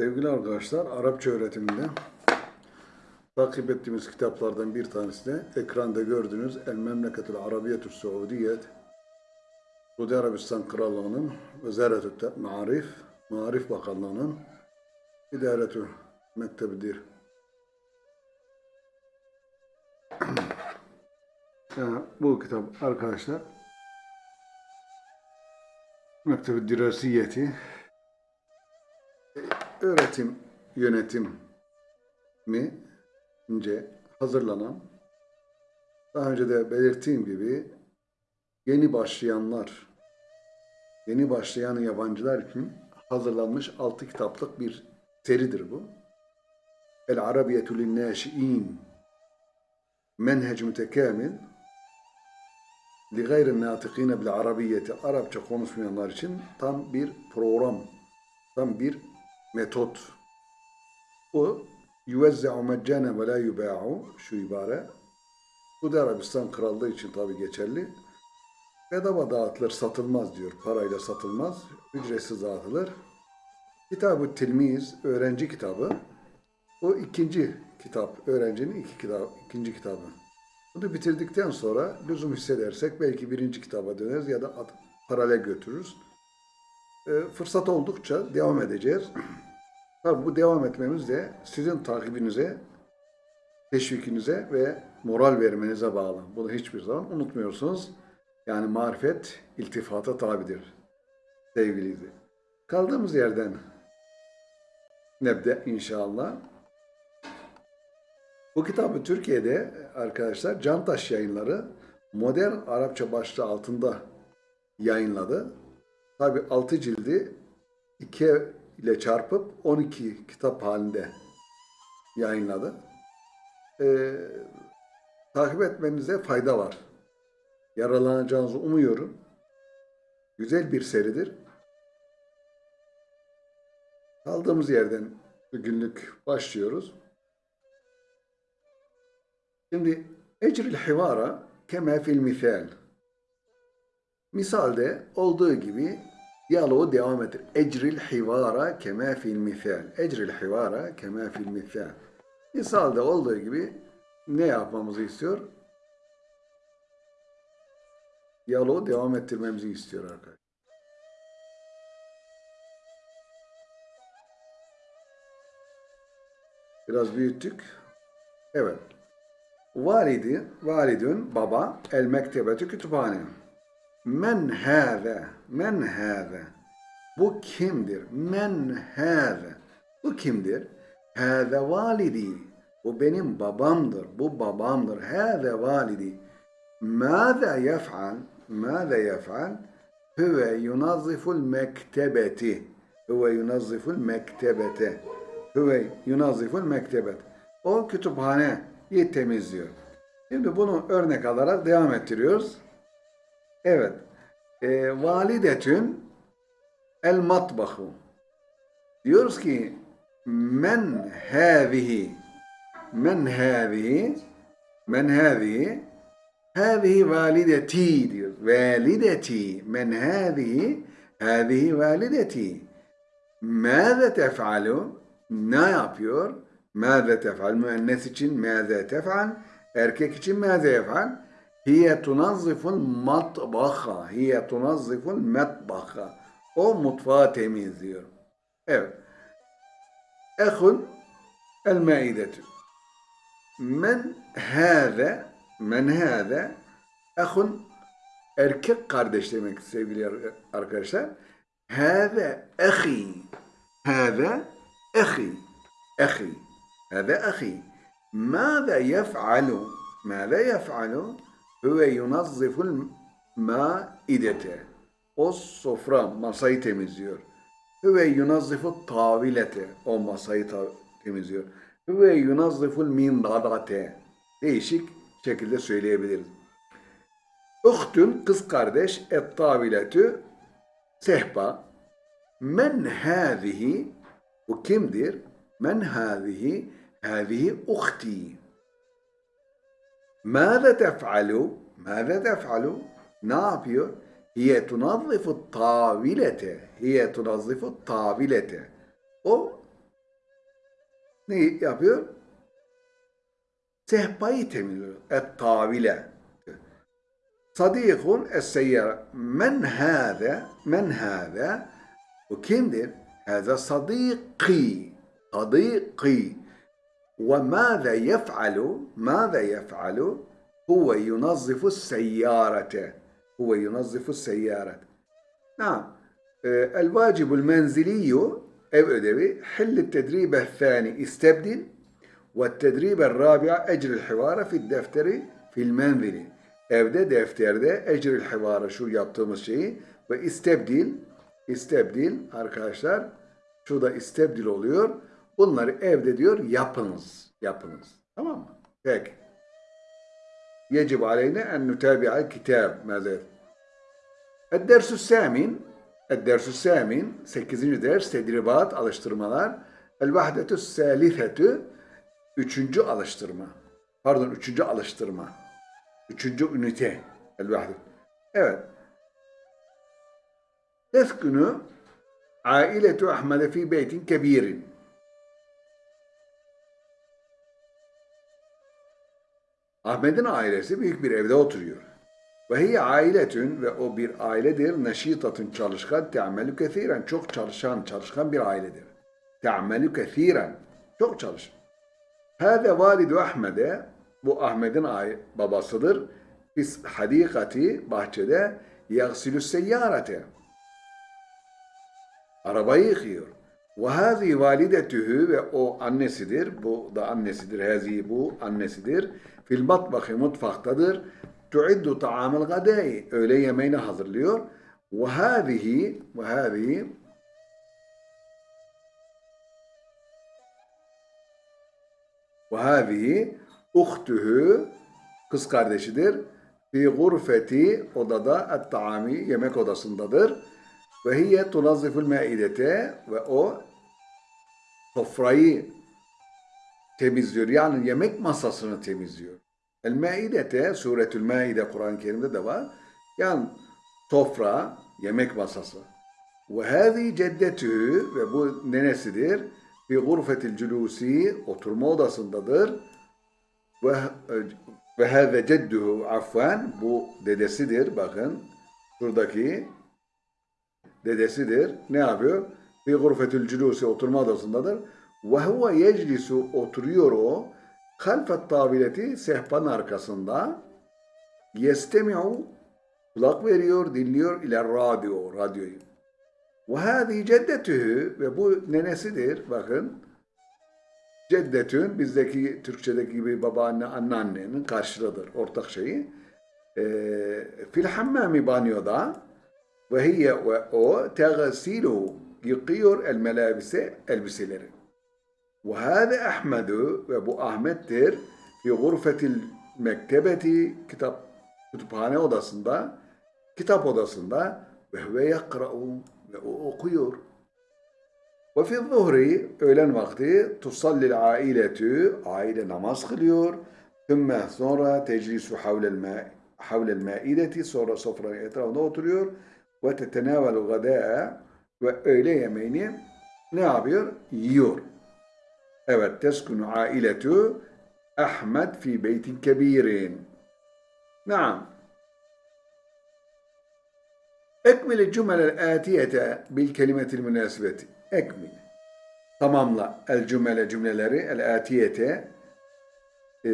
Sevgili arkadaşlar, Arapça öğretiminde takip ettiğimiz kitaplardan bir tanesi de ekranda gördüğünüz El Memleketül Arabiyetü Suudiyet Suudi Arabistan Krallığı'nın Vezaretü Marif, Marif Bakanlığı'nın İdaretü Mektebidir. Yani bu kitap arkadaşlar Mektebi Dirasiyeti öğretim yönetim mi ince hazırlanan daha önce de belirttiğim gibi yeni başlayanlar yeni başlayan yabancılar için hazırlanmış altı kitaplık bir seridir bu. El Arabiyetü Linnâşi'in Menhec Mütekamil li gayri natikine bil arabiyeti Arapça konuşmayanlar için tam bir program, tam bir metot. O yüvezze'u meccane ve la yubâ'u şu ibare Suudi Arabistan Krallığı için tabi geçerli. Bedava dağıtılır, satılmaz diyor. Parayla satılmaz, ücretsiz dağıtılır. Kitab-ı Tilmiz, öğrenci kitabı. O ikinci kitap, öğrencinin iki kitap, ikinci kitabı. Bunu bitirdikten sonra lüzum hissedersek belki birinci kitaba döneriz ya da paralel götürürüz. E, fırsat oldukça devam edeceğiz. Tabii bu devam etmemiz de sizin takibinize, teşvikinize ve moral vermenize bağlı. Bunu hiçbir zaman unutmuyorsunuz. Yani marifet iltifata tabidir sevgili. Kaldığımız yerden nebde inşallah. Bu kitabı Türkiye'de arkadaşlar Cantaş yayınları modern Arapça başlığı altında yayınladı. Tabi 6 cildi 2 ile çarpıp 12 kitap halinde yayınladı. Ee, takip etmenize fayda var. Yaralanacağınızı umuyorum. Güzel bir seridir. Kaldığımız yerden bugünlük başlıyoruz. Şimdi ecril hivara kema fil misal. Misalde olduğu gibi diyaloğu devam ettir. Ecril hivara kema fil misal. Ecril hivara kema fil misal. Misalde olduğu gibi ne yapmamızı istiyor? Diyaloğu devam ettirmemizi istiyor arkadaşlar. Biraz büyüttük. Evet. Validi, validün, baba, el mektebetü kütüphane. Men hâze, men hâze. Bu kimdir? Men hâze. Bu kimdir? Hâze validi. Bu benim babamdır. Bu babamdır. Hâze validi. Mâze yef'al? Mâze yef'al? Huve yunazziful mektebeti. Huve yunazziful mektebete. Huve yunazziful mektebet. O kütüphaneyi temizliyor. Şimdi bunu örnek alarak devam ettiriyoruz. Evet. E, validetün el matbahu. Diyoruz ki men hâzihi men hâzihi men hâzihi hâzihi valideti diyor. Valideti men hâzihi hâzihi valideti. Mâze tef'alu ne yapıyor? Mâze tef'al müennes için mâze tef'al erkek için mâze yef'al Hiye tunazziful matbaha. Hiye tunazziful metbaha. O mutfağı temizliyor. Evet. Ehun el maidetü. Men hâze men hâze ehun erkek kardeş demek sevgili arkadaşlar. Hâze ehi. Hâze ehi. Ehi. Hâze ehi. Mâze yef'alu. Mâze yef'alu. Ve yunazziful maidete. O sofra masayı temizliyor. Ve yunazzifu tavilete. O masayı ta temizliyor. Ve yunazziful mindadate. Değişik şekilde söyleyebiliriz. Uhtun kız kardeş et taviletü sehpa. Men hâzihi bu kimdir? Men hâzihi hâzihi uhti. ماذا تفعل ماذا تفعل ne yapıyor hiye tunazzifu tavilete hiye tunazzifu tavilete o ne yapıyor? Sehpayı temizliyor. Et tavile. Sadikun es-seyyara. Men hâze, men hâze. Bu kimdir? Hâze sadiki. Sadiki. Ve mâze yef'alu, mâze yef'alu? Huve yunazzifu seyyarete. Huve yunazzifu seyyarete. نعم آه، الواجب المنزلي ev ödevi حل التدريب الثاني استبدل والتدريب الرابع أجر الحوار في الدفتر في المنزل evde defterde ecril hivarı şu yaptığımız şeyi ve istebdil istebdil arkadaşlar şurada istebdil oluyor. Bunları evde diyor yapınız. Yapınız. Tamam mı? Peki. Yecib aleyne en nütebi'al kitab. Mezir. Eddersü semin. Eddersü semin. Sekizinci ders. Tedribat, alıştırmalar. El vahdetü selifetü. Üçüncü alıştırma. Pardon, üçüncü alıştırma. Üçüncü ünite. El vahdet. Evet. Teskünü ailetu Ahmet'e fi beytin kebirin. Ahmet'in ailesi büyük bir evde oturuyor. Ve hiye ailetün ve o bir ailedir. Neşitatın çalışkan, te'amelü kethiren. Çok çalışan, çalışkan bir ailedir. Te'amelü kethiren. Çok çalışan. Hâze validu Ahmet'e, bu Ahmet'in babasıdır. Fis hadikati, bahçede, yagsilü seyyarete. Arabayı yıkıyor. Hâzi validetühü ve o annesidir. Bu da annesidir. Hâzi bu annesidir. Fil matbakı mutfaktadır. Tuiddu ta'amel gadai. Öğle yemeğini hazırlıyor. Hâzihi ve hâzihi uhtühü kız kardeşidir. Fi gurfeti odada et taami yemek odasındadır. Ve hiye tunazziful maidete ve o sofrayı temizliyor. Yani yemek masasını temizliyor. El maidete suretül maide Kur'an-ı Kerim'de de var. Yani sofra, yemek masası. Ve hâzi ceddetü ve bu nenesidir. Fi gurfetil culusi oturma odasındadır. Ve ve hâze cedduhu afvan bu dedesidir bakın. Şuradaki dedesidir. Ne yapıyor? Fi gurfetül culusi oturma odasındadır. Ve huve yeclisu oturuyor o. Halfet tabileti sehpanın arkasında. Yestemi'u kulak veriyor, dinliyor ile radyo, radyoyu. Ve hâzi ceddetühü ve bu nenesidir. Bakın. Ceddetün bizdeki Türkçedeki gibi babaanne, anneannenin karşılığıdır. Ortak şeyi. Ee, fil hammami banyoda ve ve o tegasilu yıkıyor el melabise elbiseleri. Ve hâze Ahmedu ve bu Ahmet'tir fi gurfetil mektebeti kitap kütüphane odasında kitap odasında ve huve yakra'u ve o okuyor. Ve fi zuhri öğlen vakti tusallil ailetü aile namaz kılıyor. Thumma sonra teclisu havlel maideti sonra sofranın etrafında oturuyor ve tetenavelu gadâ'a ve öğle yemeğini ne yapıyor? Yiyor. Evet, teskunu ailetu Ahmet fi beytin kebirin. Naam. Ekmil cümlel atiyete bil kelimetil münasibeti. Ekmil. Tamamla el cümle cümleleri el atiyete e,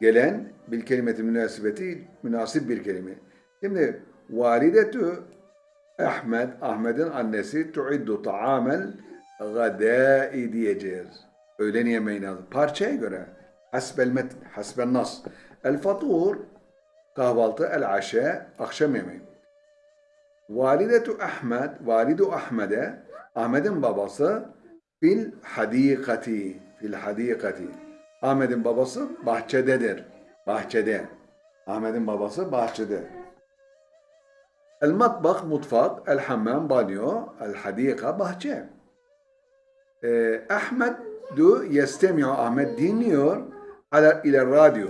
gelen bil kelimeti münasibeti münasip bir kelime. Şimdi validetü Ahmet, Ahmet'in annesi tuiddu ta'amel gadai diyeceğiz. Öğlen yemeğini alır. Parçaya göre. Hasbel metn, hasbel nas. El fatur, kahvaltı, el aşe, akşam yemeği. Validetu Ahmet, validu Ahmet'e, Ahmet'in babası fil hadikati, fil hadikati. Ahmet'in babası bahçededir. Bahçede. Ahmet'in babası bahçede. El matbak, mutfak, el hammam, banyo, el hadika, bahçe. Ee, Ahmet du yestemiyor, Ahmet dinliyor ala, ile radyo.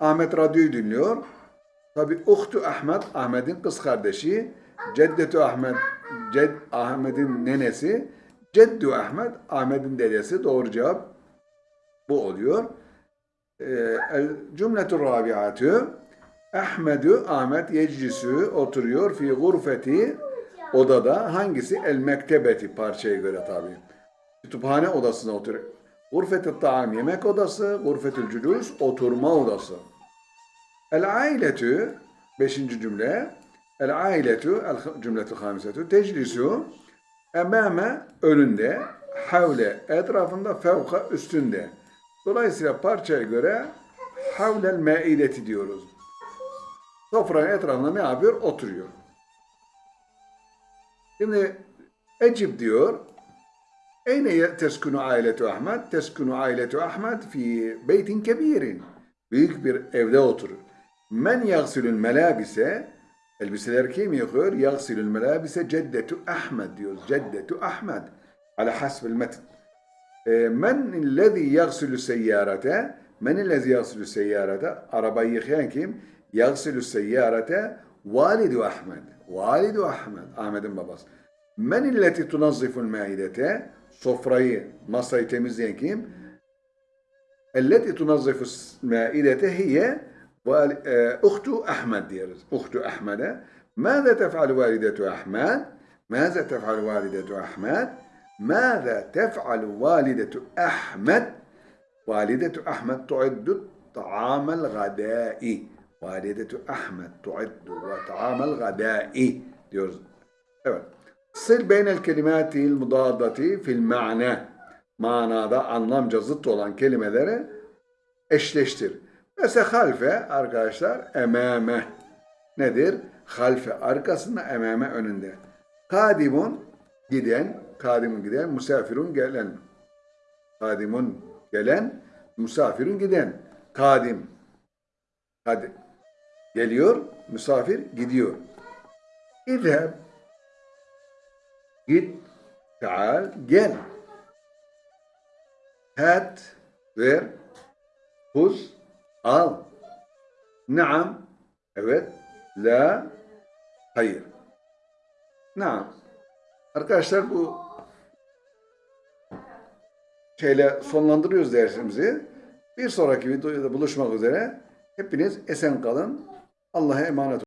Ahmet radyoyu dinliyor. Tabi uhtu Ahmet, Ahmet'in kız kardeşi, ceddetü Ahmet, ced Ahmet'in nenesi, Ceddu Ahmet, Ahmet'in dedesi. Doğru cevap bu oluyor. Ee, el cümletu rabiatü Ahmedü Ahmet yeclisü oturuyor fi gurfeti odada hangisi el mektebeti parçaya göre tabi. Kütüphane odasına oturuyor. Gurfetü taam yemek odası, gurfetül cülus oturma odası. El ailetü beşinci cümle el ailetü el cümletü hamisetü teclisu emame önünde havle etrafında fevka üstünde. Dolayısıyla parçaya göre havlel meideti diyoruz. Sofranın etrafında ne yapıyor? Oturuyor. Şimdi Ecib diyor. Eyne teskunu ailetu Ahmet? Teskunu ailetu Ahmet fi beytin kebirin. Büyük bir evde oturur. Men yagsilül melabise elbiseler kim yıkıyor? Yagsilül melabise ceddetu Ahmet diyoruz. Ceddetu Ahmet. Ala hasbil metin. E, Men illezî yagsilü seyyarete Men illezî yagsilü seyyarete Arabayı yıkayan kim? yagsilü seyyarete validu Ahmed. Validu Ahmed. Ahmet'in babası. Men illeti tunazziful maidete sofrayı, masayı temizleyen kim? Elleti tunazzifu maidete hiye uhtu Ahmed diyoruz. Uhtu Ahmed'e. Mâze tef'al validetu Ahmed? Mâze tef'al validetu Ahmed? Mâze tef'al validetu Ahmed? Validetu Ahmed tu'iddu ta'amel gadâi. Validetü Ahmet tu'iddu ve ta'amel gadai diyoruz. Evet. Sır beynel kelimatil mudadati fil ma'na. Manada anlamca zıt olan kelimelere eşleştir. Mesela halfe arkadaşlar emame nedir? Halfe arkasında emame önünde. Kadimun giden, kadimun giden, musafirun gelen. Kadimun gelen, musafirun giden. Kadim. Kadim. Geliyor, misafir gidiyor. İzheb. Git. Taal. Gel. Hat. Ver. Huz. Al. Naam. Evet. La. Hayır. Naam. Arkadaşlar bu şeyle sonlandırıyoruz dersimizi. Bir sonraki videoda buluşmak üzere. Hepiniz esen kalın. Allah'a emanet.